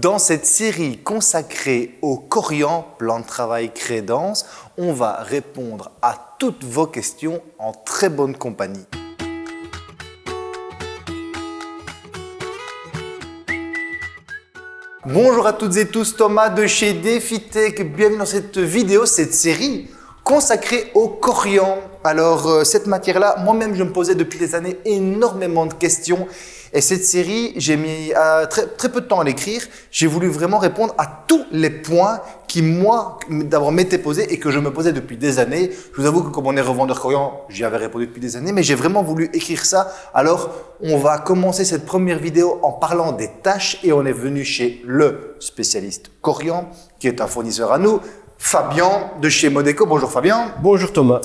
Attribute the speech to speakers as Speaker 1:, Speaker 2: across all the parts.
Speaker 1: Dans cette série consacrée au corian, plan de travail Crédence, on va répondre à toutes vos questions en très bonne compagnie. Bonjour à toutes et tous, Thomas de chez DefiTech. Bienvenue dans cette vidéo, cette série consacrée au corian. Alors, euh, cette matière-là, moi-même, je me posais depuis des années énormément de questions. Et cette série, j'ai mis euh, très, peu de temps à l'écrire. J'ai voulu vraiment répondre à tous les points qui, moi, d'abord m'étaient posés et que je me posais depuis des années. Je vous avoue que comme on est revendeur corian, j'y avais répondu depuis des années, mais j'ai vraiment voulu écrire ça. Alors, on va commencer cette première vidéo en parlant des tâches et on est venu chez le spécialiste corian, qui est un fournisseur à nous, Fabien de chez Modeco. Bonjour Fabien.
Speaker 2: Bonjour Thomas.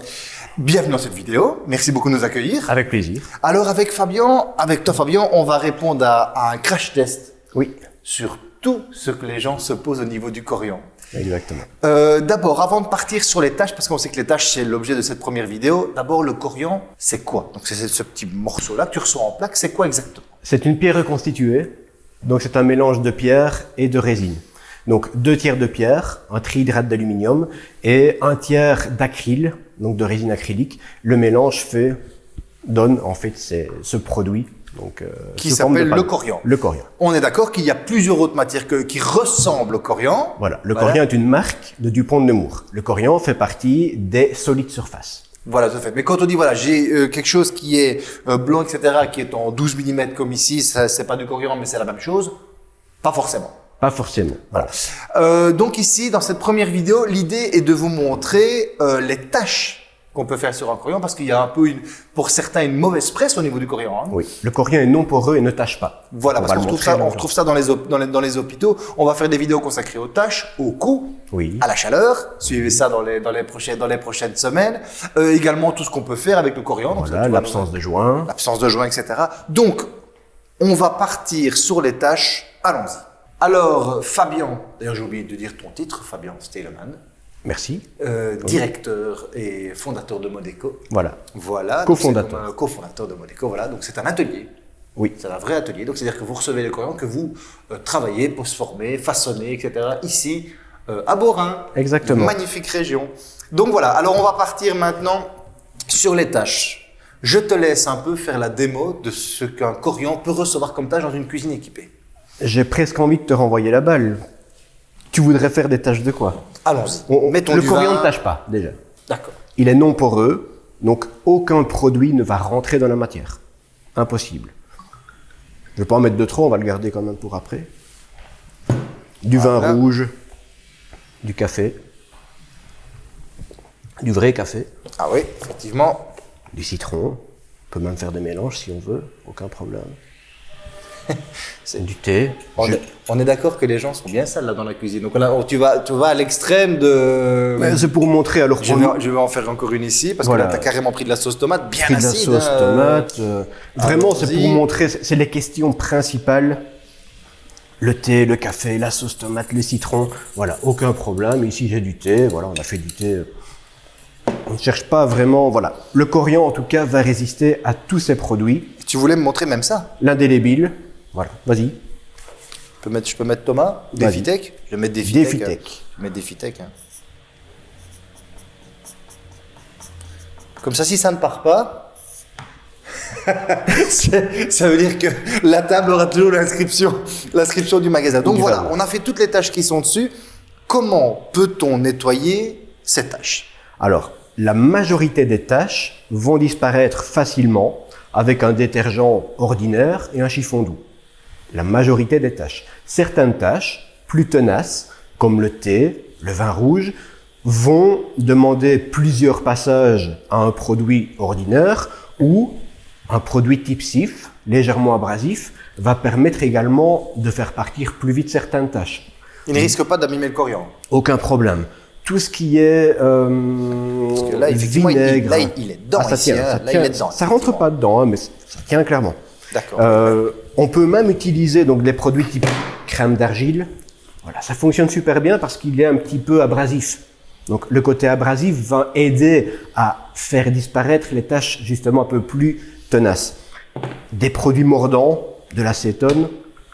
Speaker 1: Bienvenue dans cette vidéo. Merci beaucoup de nous accueillir.
Speaker 2: Avec plaisir.
Speaker 1: Alors avec Fabien, avec toi Fabien, on va répondre à, un crash test.
Speaker 2: Oui.
Speaker 1: Sur tout ce que les gens se posent au niveau du corian.
Speaker 2: Exactement.
Speaker 1: Euh, d'abord, avant de partir sur les tâches, parce qu'on sait que les tâches c'est l'objet de cette première vidéo, d'abord le corian, c'est quoi? Donc c'est ce petit morceau-là que tu reçois en plaque, c'est quoi exactement?
Speaker 2: C'est une pierre reconstituée. Donc c'est un mélange de pierre et de résine. Donc deux tiers de pierre, un trihydrate d'aluminium et un tiers d'acryl, donc de résine acrylique. Le mélange fait donne en fait ce produit donc,
Speaker 1: euh, qui s'appelle le corian.
Speaker 2: Le corian.
Speaker 1: On est d'accord qu'il y a plusieurs autres matières que, qui ressemblent au corian.
Speaker 2: Voilà, le corian est une marque de Dupont de Nemours. Le corian fait partie des solides surfaces.
Speaker 1: Voilà, tout à fait. Mais quand on dit, voilà, j'ai euh, quelque chose qui est euh, blanc, etc., qui est en 12 mm comme ici, c'est pas du corian, mais c'est la même chose Pas forcément.
Speaker 2: Pas forcément.
Speaker 1: Voilà. Euh, donc ici, dans cette première vidéo, l'idée est de vous montrer euh, les tâches qu'on peut faire sur un corian parce qu'il y a un peu, une, pour certains, une mauvaise presse au niveau du corian. Hein.
Speaker 2: Oui, le corian est non poreux et ne tâche pas.
Speaker 1: Voilà, parce qu'on retrouve ça, on retrouve ça dans les, dans les, dans, les, hôpitaux. On va faire des vidéos consacrées aux tâches, au coût,
Speaker 2: oui.
Speaker 1: à la chaleur. Suivez ça dans les, dans les, prochaines, dans les prochaines semaines. Euh, également, tout ce qu'on peut faire avec le corian.
Speaker 2: Voilà, l'absence de joints.
Speaker 1: L'absence de joints, etc. Donc, on va partir sur les tâches. Allons-y. Alors, Fabien, d'ailleurs j'ai oublié de dire ton titre, Fabien Steleman.
Speaker 2: Merci.
Speaker 1: Euh, directeur et fondateur de Modeco.
Speaker 2: Voilà.
Speaker 1: Voilà.
Speaker 2: Co-fondateur.
Speaker 1: Co-fondateur de Modeco, voilà. Donc c'est un atelier.
Speaker 2: Oui.
Speaker 1: C'est un vrai atelier. Donc c'est-à-dire que vous recevez les clients, que vous euh, travaillez pour se former, façonner, etc. Ici, euh, à Borin.
Speaker 2: Exactement.
Speaker 1: Magnifique région. Donc voilà. Alors on va partir maintenant sur les tâches. Je te laisse un peu faire la démo de ce qu'un corian peut recevoir comme tâche dans une cuisine équipée.
Speaker 2: J'ai presque envie de te renvoyer la balle. Tu voudrais faire des tâches de quoi
Speaker 1: Allons-y.
Speaker 2: Le coriandre ne tâche pas, déjà.
Speaker 1: D'accord.
Speaker 2: Il est non poreux, donc aucun produit ne va rentrer dans la matière. Impossible. Je ne vais pas en mettre de trop, on va le garder quand même pour après. Du vin rouge, du café, du vrai café.
Speaker 1: Ah oui, effectivement.
Speaker 2: Du citron. On peut même faire des mélanges si on veut, aucun problème. c'est du thé.
Speaker 1: On, est, d'accord que les gens sont bien sales là dans la cuisine. Donc là, tu vas, tu vas à l'extrême de.
Speaker 2: C'est pour montrer alors.
Speaker 1: Je vais, je vais, en faire encore une ici parce que là, tu as carrément pris de la sauce tomate bien
Speaker 2: pris
Speaker 1: de
Speaker 2: la sauce hein. tomate. Euh, vraiment, c'est pour montrer. C'est les questions principales. Le thé, le café, la sauce tomate, le citron. Voilà, aucun problème. Ici, j'ai du thé. Voilà, on a fait du thé. On ne cherche pas vraiment. Voilà, le corian en tout cas va résister à tous ces produits.
Speaker 1: Tu voulais me montrer même ça?
Speaker 2: L'indélébile. Voilà, vas-y.
Speaker 1: Je peux mettre, je peux mettre Thomas Défitech Je vais mettre Défitech. Hein. Je vais mettre Défitech. Hein. Comme ça, si ça ne part pas, ça veut dire que la table aura toujours l'inscription, l'inscription du magasin. Donc voilà, on a fait toutes les tâches qui sont dessus. Comment peut-on nettoyer ces tâches
Speaker 2: Alors, la majorité des tâches vont disparaître facilement avec un détergent ordinaire et un chiffon doux la majorité des tâches. Certaines tâches, plus tenaces, comme le thé, le vin rouge, vont demander plusieurs passages à un produit ordinaire ou un produit type SIF, légèrement abrasif, va permettre également de faire partir plus vite certaines tâches.
Speaker 1: Il ne risque pas d'abîmer le coriandre
Speaker 2: Aucun problème. Tout ce qui est euh,
Speaker 1: là, effectivement, vinaigre, il, est dedans.
Speaker 2: Ah, ça, tient, ça, dedans, ça rentre pas dedans, hein, mais ça tient clairement.
Speaker 1: D'accord.
Speaker 2: Euh, on peut même utiliser donc des produits type crème d'argile. Voilà, ça fonctionne super bien parce qu'il est un petit peu abrasif. Donc le côté abrasif va aider à faire disparaître les taches justement un peu plus tenaces. Des produits mordants, de l'acétone,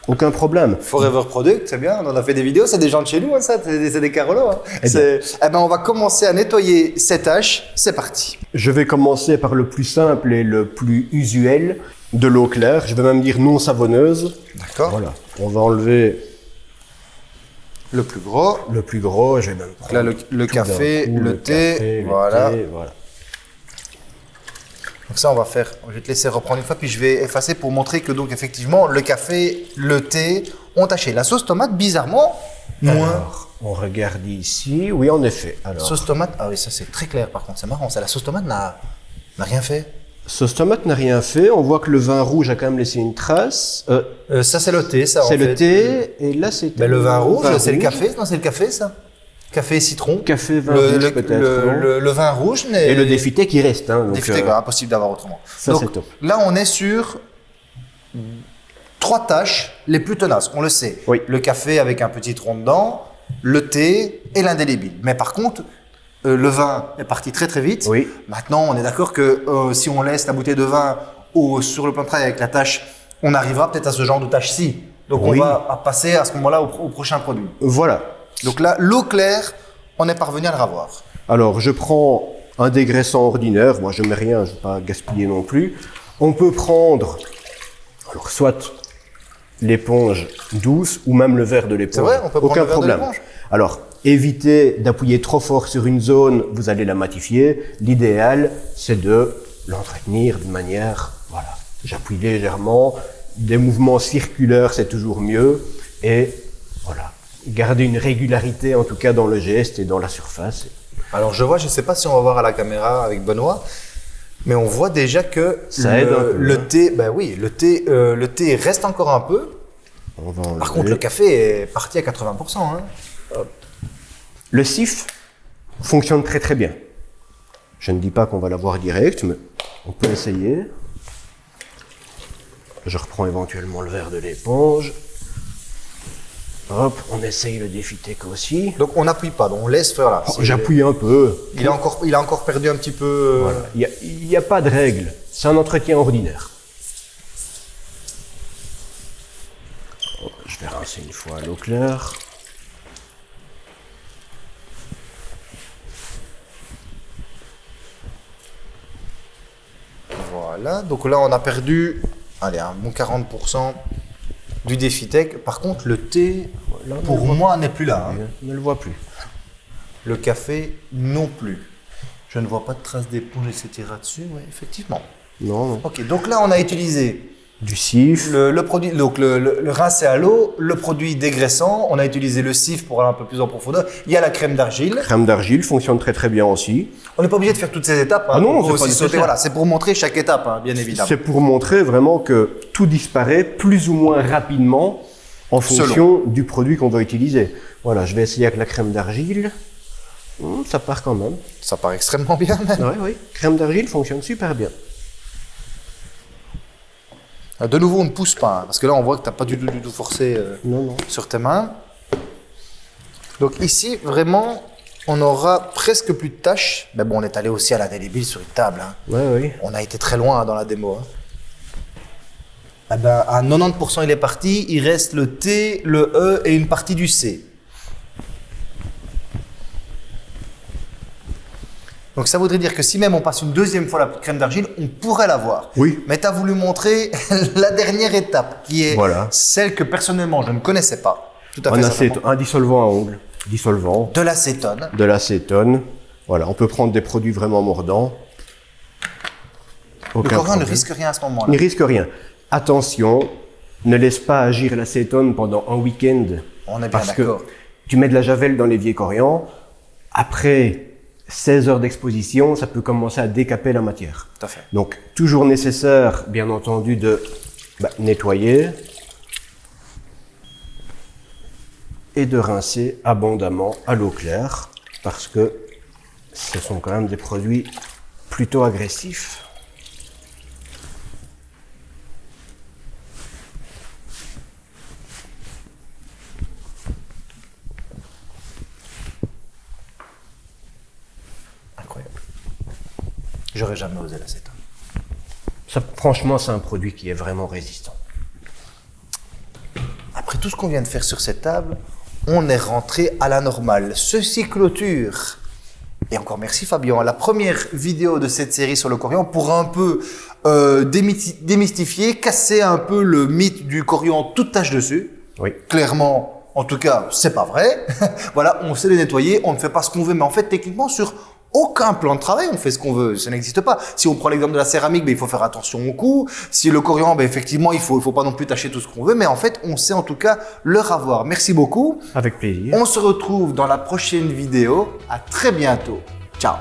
Speaker 2: aucun problème.
Speaker 1: Forever Product, c'est bien, on en a fait des vidéos, c'est des gens de chez nous, hein, ça, c'est des, Carolos. hein.
Speaker 2: Eh
Speaker 1: eh ben, on va commencer à nettoyer ces tâches, c'est parti.
Speaker 2: Je vais commencer par le plus simple et le plus usuel, de l'eau claire. Je vais même dire non savonneuse.
Speaker 1: D'accord.
Speaker 2: Voilà. On va enlever
Speaker 1: Le plus gros.
Speaker 2: le plus gros. Je vais même prendre
Speaker 1: Là, le, le café,
Speaker 2: coup,
Speaker 1: le, thé,
Speaker 2: café, le
Speaker 1: voilà.
Speaker 2: thé, voilà.
Speaker 1: Donc ça, on va faire. Je vais te laisser reprendre une fois, puis je vais effacer pour montrer que donc effectivement, le café, le thé ont taché. La sauce tomate, bizarrement, moins.
Speaker 2: Alors, on regarde ici. Oui, en effet. Alors,
Speaker 1: Sauce tomate, ah oui, ça c'est très clair par contre, c'est marrant. Ça, la sauce tomate n'a rien fait.
Speaker 2: Sauce tomate n'a rien fait. On voit que le vin rouge a quand même laissé une trace. Euh,
Speaker 1: Euh, ça c'est le thé, ça.
Speaker 2: c'est le
Speaker 1: fait.
Speaker 2: thé. Et là, c'est
Speaker 1: Ben, le vin rouge, c'est le café. Non, c'est le café, ça? Café et citron.
Speaker 2: Café, vin
Speaker 1: le,
Speaker 2: rouge, peut-être.
Speaker 1: le-
Speaker 2: non?
Speaker 1: le- le vin rouge n'est.
Speaker 2: Et le défité qui reste. Hein, donc,
Speaker 1: Défité,
Speaker 2: euh,
Speaker 1: bah, impossible d'avoir autrement.
Speaker 2: ça,
Speaker 1: Donc,
Speaker 2: c'est top.
Speaker 1: Là, on est sur trois tâches les plus tenaces, on le sait.
Speaker 2: Oui.
Speaker 1: Le café avec un petit tronc dedans, le thé et l'indélébile. Mais par contre, euh, le vin est parti très très vite.
Speaker 2: Oui.
Speaker 1: Maintenant, on est d'accord que euh, si on laisse la bouteille de vin au, sur le plan de travail avec la tâche, on arrivera peut-être à ce genre de tâche-ci. Donc
Speaker 2: Oui.
Speaker 1: on va passer à ce moment-là au, au prochain produit.
Speaker 2: Voilà.
Speaker 1: Donc là, l'eau claire, on est parvenu à le ravoir.
Speaker 2: Alors, je prends un dégraissant ordinaire. Moi, je mets rien, je ne vais pas gaspiller non plus. On peut prendre, alors, soit l'éponge douce ou même le verre de l'éponge.
Speaker 1: C'est vrai, on peut prendre
Speaker 2: Aucun
Speaker 1: le verre de
Speaker 2: problème.
Speaker 1: l'éponge
Speaker 2: Alors, évitez d'appuyer trop fort sur une zone, vous allez la matifier. L'idéal, c'est de l'entretenir de manière, voilà, j'appuie légèrement. Des mouvements circulaires, c'est toujours mieux. Et voilà, garder une régularité, en tout cas dans le geste et dans la surface.
Speaker 1: Alors je vois, je ne sais pas si on va voir à la caméra avec Benoît, mais on voit déjà que
Speaker 2: Ça
Speaker 1: le,
Speaker 2: aide un peu,
Speaker 1: le
Speaker 2: hein.
Speaker 1: thé, ben oui, le thé, euh, le thé reste encore un peu.
Speaker 2: On va
Speaker 1: Par contre, le café est parti à 80%. Hein.
Speaker 2: Le sif fonctionne très très bien. Je ne dis pas qu'on va l'avoir direct, mais on peut essayer. Je reprends éventuellement le verre de l'éponge. Hop, on essaye le défitec aussi.
Speaker 1: Donc on n'appuie pas, donc on laisse faire là.
Speaker 2: Oh, J'appuie un peu.
Speaker 1: Il a encore, il a encore perdu un petit peu. euh,
Speaker 2: Voilà. Il n'y a, il y a pas de règle. C'est un entretien ordinaire. Oh, Je vais rincer une fois à l'eau claire.
Speaker 1: Voilà. Donc là, on a perdu, allez, un bon 40% du défitec. Par contre, le thé,
Speaker 2: Là,
Speaker 1: pour moi, n'est plus là. hein.
Speaker 2: ne le voit plus.
Speaker 1: Le café non plus. Je ne vois pas de traces d'éponge, etc. dessus. Oui, effectivement.
Speaker 2: Non, non.
Speaker 1: Ok, donc là, on a utilisé
Speaker 2: Du sif.
Speaker 1: le, le produit, donc le, le, le rincé à l'eau, le produit dégraissant. On a utilisé le sif pour aller un peu plus en profondeur. Il y a la crème d'argile.
Speaker 2: Crème d'argile fonctionne très très bien aussi.
Speaker 1: On n'est pas obligé de faire toutes ces étapes. hein,
Speaker 2: Ah non, c'est
Speaker 1: sauter. Voilà, c'est pour montrer chaque étape, hein, bien évidemment.
Speaker 2: C'est pour montrer vraiment que tout disparaît plus ou moins rapidement en fonction du produit qu'on va utiliser. Voilà, je vais essayer avec la crème d'argile. Hum, ça part quand même.
Speaker 1: Ça part extrêmement bien. même.
Speaker 2: Oui, oui. Crème d'argile fonctionne super bien.
Speaker 1: De nouveau, on ne pousse pas, hein, parce que là, on voit que tu n'as pas du tout, du tout forcé euh,
Speaker 2: Non, non.
Speaker 1: sur tes mains. Donc ici, vraiment, on aura presque plus de tâches. Mais bon, on est allé aussi à la délébile sur une table. hein.
Speaker 2: Oui, oui.
Speaker 1: On a été très loin hein, dans la démo. Eh ben, à 90%, il est parti. Il reste le T, le E et une partie du C. Donc ça voudrait dire que si même on passe une deuxième fois la crème d'argile, on pourrait l'avoir.
Speaker 2: Oui.
Speaker 1: Mais tu as voulu montrer la dernière étape, qui est
Speaker 2: Voilà.
Speaker 1: celle que personnellement je ne connaissais pas. Tout à
Speaker 2: Un,
Speaker 1: fait.
Speaker 2: un dissolvant à ongles, dissolvant,
Speaker 1: De l'acétone.
Speaker 2: de l'acétone. Voilà, on peut prendre des produits vraiment mordants.
Speaker 1: Le corin ne risque rien à ce
Speaker 2: Il
Speaker 1: moment-là.
Speaker 2: ne risque rien. Attention, ne laisse pas agir l'acétone pendant un week-end.
Speaker 1: On est bien
Speaker 2: Parce que
Speaker 1: d'accord.
Speaker 2: tu mets de la javel dans l'évier corian, après 16 heures d'exposition, ça peut commencer à décaper la matière.
Speaker 1: Tout à fait.
Speaker 2: Donc, toujours nécessaire, bien entendu, de bah, nettoyer et de rincer abondamment à l'eau claire, parce que ce sont quand même des produits plutôt agressifs.
Speaker 1: J'aurais jamais osé l'acétone.
Speaker 2: Ça, franchement, c'est un produit qui est vraiment résistant.
Speaker 1: tout ce qu'on vient de faire sur cette table, on est rentré à la normale. Ceci clôture. Et encore merci Fabien, la première vidéo de cette série sur le coriandre pour un peu euh, démystifier, casser un peu le mythe du coriandre toute tâche dessus.
Speaker 2: Oui.
Speaker 1: Clairement, en tout cas, c'est pas vrai. voilà, on sait les nettoyer, on ne fait pas ce qu'on veut, mais en fait, techniquement, sur aucun plan de travail, on fait ce qu'on veut. Ça n'existe pas. Si on prend l'exemple de la céramique, ben, il faut faire attention au coût. Si le coriandre, ben, effectivement, il faut, il faut pas non plus tâcher tout ce qu'on veut, mais en fait, on sait en tout cas leur avoir. Merci beaucoup.
Speaker 2: Avec plaisir.
Speaker 1: On se retrouve dans la prochaine vidéo. À très bientôt. Ciao.